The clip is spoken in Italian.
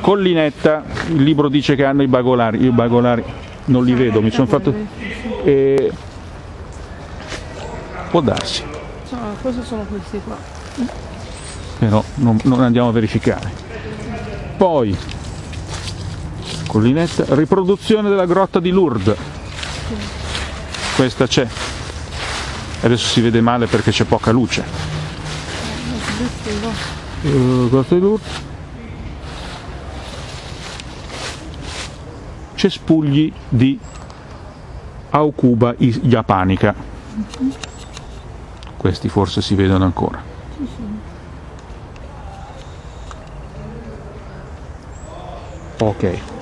Collinetta, il libro dice che hanno i bagolari, io i bagolari non li vedo, mi sono fatto... E... Può darsi, Insomma, cosa sono questi qua? però non, non andiamo a verificare. Poi, Collinetta, riproduzione della grotta di Lourdes. Questa c'è. Adesso si vede male perché c'è poca luce. Eh, grotta di Lourdes. Cespugli di Aucuba japanica. Questi forse si vedono ancora. Ok.